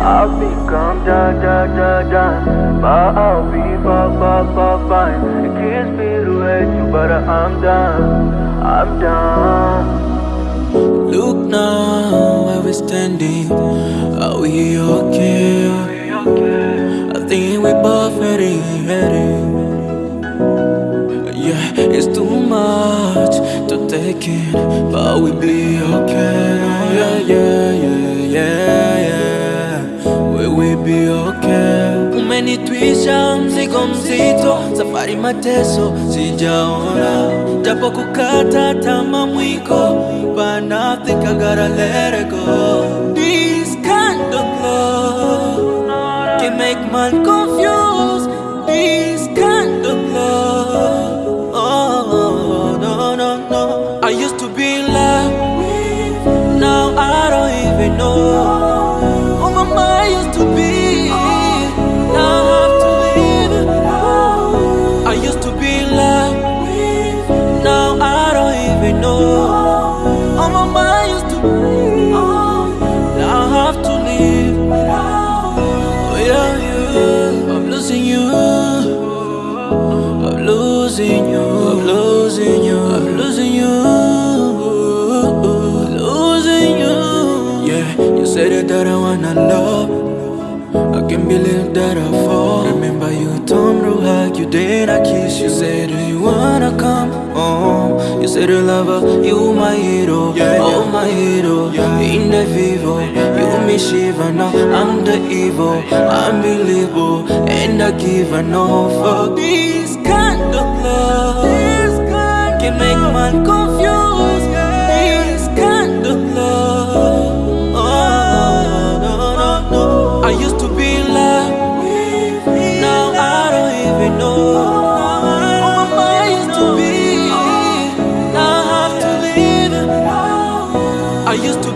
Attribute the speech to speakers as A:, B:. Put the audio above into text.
A: come down, down, down, down. But I'll be far, far, far, fine. It kills me to hate you, but I'm done. I'm done. Look now where we're standing. Are we okay? I think we both ready, ready. Yeah, it's too much to take in, but we'll be okay. Yeah, yeah, Umenitwisha mzigo mzito, safari mateso sijaona, japo kukata tama mwiko, but I think I gotta let it go. This kind of love can make man confused. This kind of love, oh no no no. I used to be in love, now I don't even know. Losing you. I'm losing you. I'm losing you. Losing you. Yeah, you said that I wanna love. I can't believe that I fall. Remember you told me hug you, then I kiss you. Said do you wanna come home? You said you lover, you my hero, oh my hero. In the vivo, you me shiva now. I'm the evil, unbelievable, and I give a no fuck. This kind of love this kind Can make man confused This kind of love Oh, no, no, no I used to be loved Now I don't even know. Oh, I used to be? I have to leave I used to